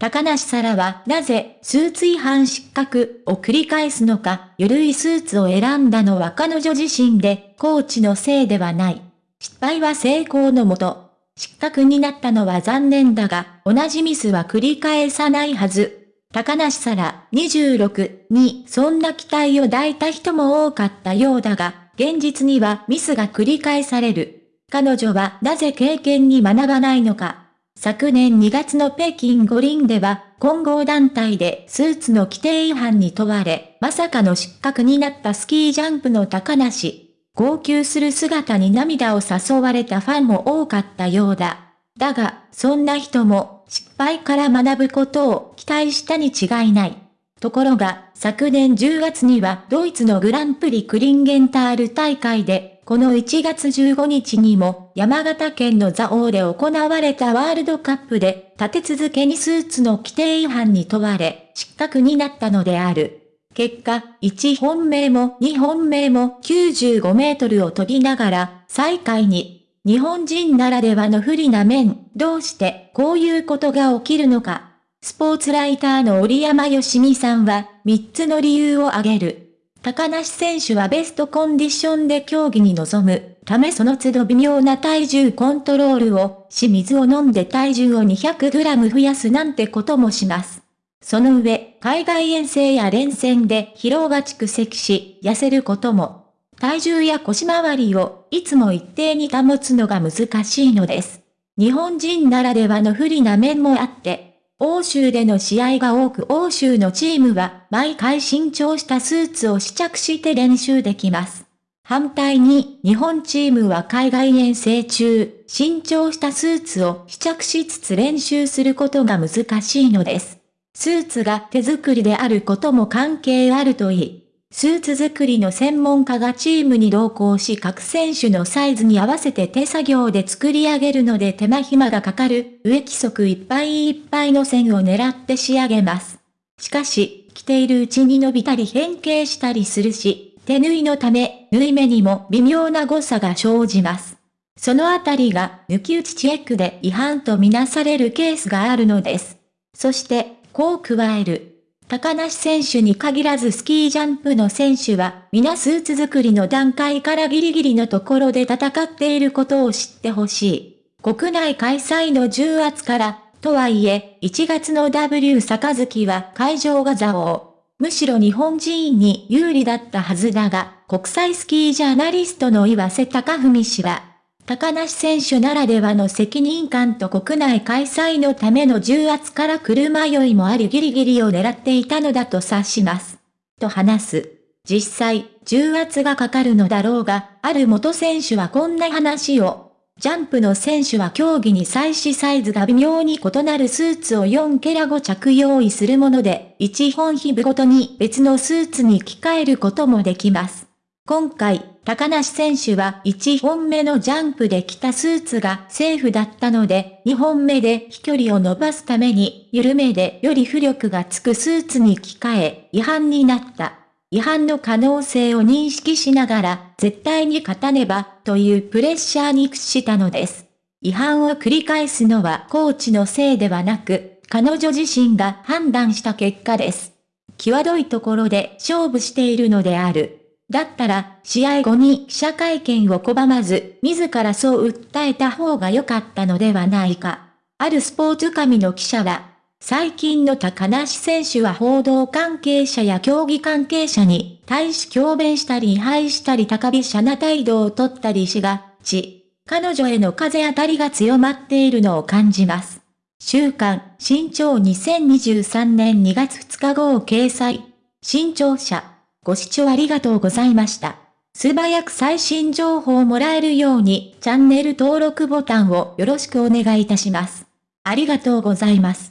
高梨沙羅はなぜスーツ違反失格を繰り返すのか、ゆるいスーツを選んだのは彼女自身で、コーチのせいではない。失敗は成功のもと。失格になったのは残念だが、同じミスは繰り返さないはず。高梨沙羅26にそんな期待を抱いた人も多かったようだが、現実にはミスが繰り返される。彼女はなぜ経験に学ばないのか。昨年2月の北京五輪では、混合団体でスーツの規定違反に問われ、まさかの失格になったスキージャンプの高梨。号泣する姿に涙を誘われたファンも多かったようだ。だが、そんな人も、失敗から学ぶことを期待したに違いない。ところが、昨年10月にはドイツのグランプリクリンゲンタール大会でこの1月15日にも山形県の蔵王で行われたワールドカップで立て続けにスーツの規定違反に問われ失格になったのである。結果、1本目も2本目も95メートルを飛びながら最下位に日本人ならではの不利な面、どうしてこういうことが起きるのか。スポーツライターの折山よしみさんは3つの理由を挙げる。高梨選手はベストコンディションで競技に臨むためその都度微妙な体重コントロールをし水を飲んで体重を 200g 増やすなんてこともします。その上、海外遠征や連戦で疲労が蓄積し、痩せることも、体重や腰回りをいつも一定に保つのが難しいのです。日本人ならではの不利な面もあって、欧州での試合が多く欧州のチームは毎回新調したスーツを試着して練習できます。反対に日本チームは海外遠征中、新調したスーツを試着しつつ練習することが難しいのです。スーツが手作りであることも関係あるといい、スーツ作りの専門家がチームに同行し各選手のサイズに合わせて手作業で作り上げるので手間暇がかかる上規則いっぱいいっぱいの線を狙って仕上げます。しかし、着ているうちに伸びたり変形したりするし、手縫いのため、縫い目にも微妙な誤差が生じます。そのあたりが抜き打ちチェックで違反とみなされるケースがあるのです。そして、こう加える。高梨選手に限らずスキージャンプの選手は、皆スーツ作りの段階からギリギリのところで戦っていることを知ってほしい。国内開催の重圧から、とはいえ、1月の W 杯は会場が座王。むしろ日本人に有利だったはずだが、国際スキージャーナリストの岩瀬隆文氏は、高梨選手ならではの責任感と国内開催のための重圧から車酔いもありギリギリを狙っていたのだと察します。と話す。実際、重圧がかかるのだろうが、ある元選手はこんな話を。ジャンプの選手は競技に際しサイズが微妙に異なるスーツを4ケラ5着用意するもので、1本日部ごとに別のスーツに着替えることもできます。今回、高梨選手は1本目のジャンプで着たスーツがセーフだったので、2本目で飛距離を伸ばすために、緩めでより浮力がつくスーツに着替え、違反になった。違反の可能性を認識しながら、絶対に勝たねば、というプレッシャーに屈したのです。違反を繰り返すのはコーチのせいではなく、彼女自身が判断した結果です。際どいところで勝負しているのである。だったら、試合後に記者会見を拒まず、自らそう訴えた方が良かったのではないか。あるスポーツ紙の記者は、最近の高梨選手は報道関係者や競技関係者に対し強弁したり違反したり高飛車な態度をとったりしがち。彼女への風当たりが強まっているのを感じます。週刊、新潮2023年2月2日号掲載。新潮社。ご視聴ありがとうございました。素早く最新情報をもらえるようにチャンネル登録ボタンをよろしくお願いいたします。ありがとうございます。